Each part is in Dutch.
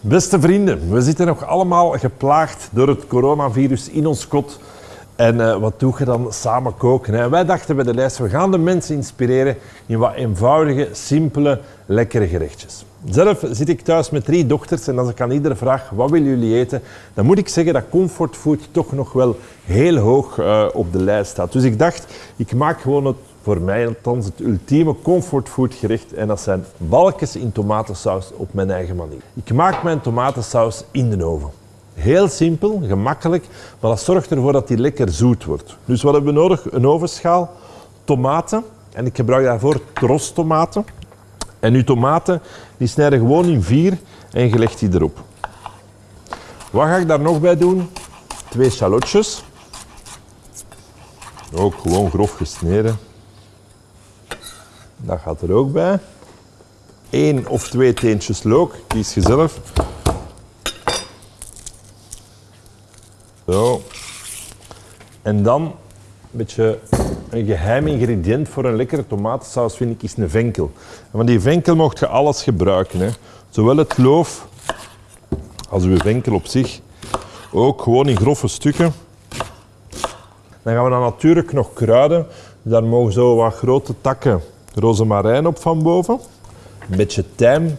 Beste vrienden, we zitten nog allemaal geplaagd door het coronavirus in ons kot. En uh, wat doe je dan? Samen koken. Hè? Wij dachten bij de lijst, we gaan de mensen inspireren in wat eenvoudige, simpele, lekkere gerechtjes. Zelf zit ik thuis met drie dochters en als ik aan iedere vraag wat willen jullie eten, dan moet ik zeggen dat comfortfood toch nog wel heel hoog uh, op de lijst staat. Dus ik dacht, ik maak gewoon het voor mij althans het ultieme comfortfood gerecht en dat zijn balkjes in tomatensaus op mijn eigen manier. Ik maak mijn tomatensaus in de oven. Heel simpel, gemakkelijk, maar dat zorgt ervoor dat die lekker zoet wordt. Dus wat hebben we nodig? Een ovenschaal, tomaten en ik gebruik daarvoor trostomaten. En uw tomaten die snijden gewoon in vier en je legt die erop. Wat ga ik daar nog bij doen? Twee shallotjes. Ook gewoon grof gesneden. Dat gaat er ook bij. Eén of twee teentjes look, kies je zelf. Zo. En dan een beetje een geheim ingrediënt voor een lekkere tomatensaus vind ik is een venkel. En van die venkel mocht je alles gebruiken. Hè. Zowel het loof als uw venkel op zich. Ook gewoon in grove stukken. Dan gaan we dan natuurlijk nog kruiden. Daar mogen zo wat grote takken rozemarijn op van boven. Een beetje tijm.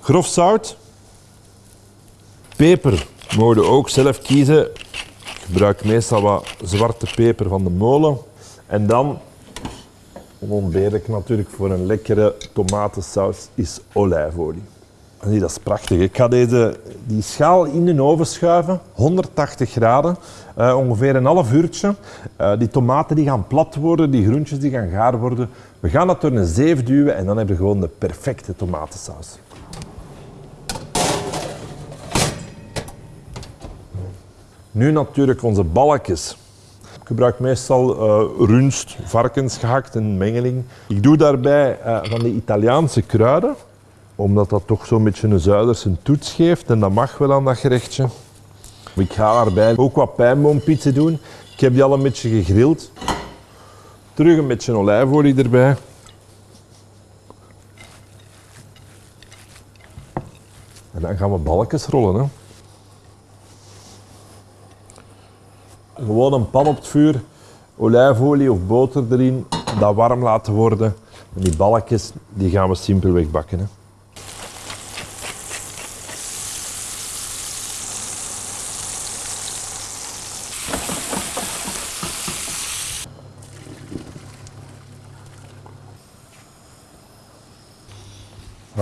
Grof zout. Peper mogen ook zelf kiezen. Ik gebruik meestal wat zwarte peper van de molen. En dan, onontbeerlijk natuurlijk voor een lekkere tomatensaus, is olijfolie. Zie, dat is prachtig. Ik ga deze, die schaal in de oven schuiven, 180 graden, uh, ongeveer een half uurtje. Uh, die tomaten die gaan plat worden, die groentjes die gaan gaar worden. We gaan dat door een zeef duwen en dan hebben we gewoon de perfecte tomatensaus. Nu natuurlijk onze balkjes. Ik gebruik meestal uh, runst, varkensgehakt, een mengeling. Ik doe daarbij van die Italiaanse kruiden omdat dat toch zo'n beetje een zuiderse toets geeft en dat mag wel aan dat gerechtje. Ik ga daarbij ook wat pijnboompizza doen. Ik heb die al een beetje gegrild. Terug een beetje olijfolie erbij. En dan gaan we balkjes rollen. Hè. Gewoon een pan op het vuur, olijfolie of boter erin, dat warm laten worden. En die balkjes die gaan we simpelweg bakken. Hè.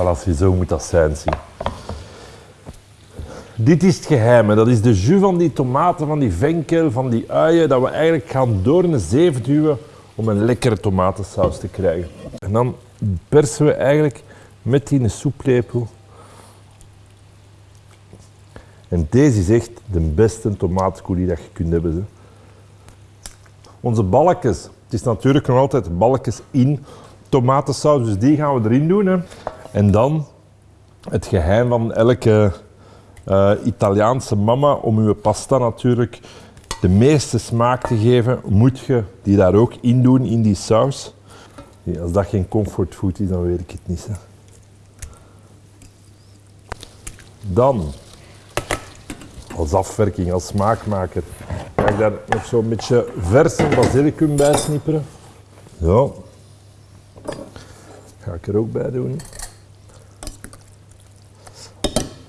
Voilà, zo moet dat zijn. Zie. Dit is het geheim. Dat is de jus van die tomaten, van die venkel, van die uien, dat we eigenlijk gaan door een zeef duwen om een lekkere tomatensaus te krijgen. En dan persen we eigenlijk met die soeplepel. En deze is echt de beste tomatencoulis dat je kunt hebben. Onze balkjes, het is natuurlijk nog altijd balkjes in tomatensaus, dus die gaan we erin doen. Hè. En dan het geheim van elke uh, Italiaanse mama om uw pasta natuurlijk de meeste smaak te geven, moet je die daar ook in doen in die saus. als dat geen comfortfood is, dan weet ik het niet. Hè. Dan, als afwerking, als smaakmaker, ga ik daar nog zo'n beetje verse basilicum bij snipperen. Zo. Ga ik er ook bij doen.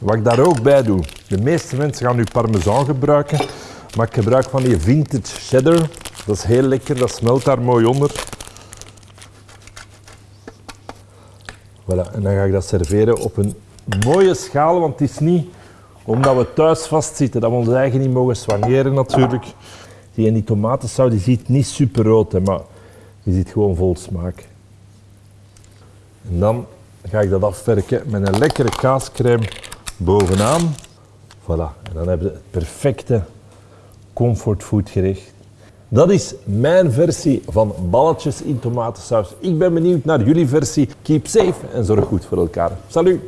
Wat ik daar ook bij doe, de meeste mensen gaan nu parmesan gebruiken, maar ik gebruik van die vintage cheddar. Dat is heel lekker, dat smelt daar mooi onder. Voilà, en dan ga ik dat serveren op een mooie schaal, want het is niet omdat we thuis vastzitten dat we ons eigen niet mogen soigneren natuurlijk. Die, en die tomatensaus die ziet niet super rood, maar die zit gewoon vol smaak. En dan ga ik dat afwerken met een lekkere kaascrème bovenaan. Voilà, en dan hebben we het perfecte comfortfood gerecht. Dat is mijn versie van balletjes in tomatensaus. Ik ben benieuwd naar jullie versie. Keep safe en zorg goed voor elkaar. Salut!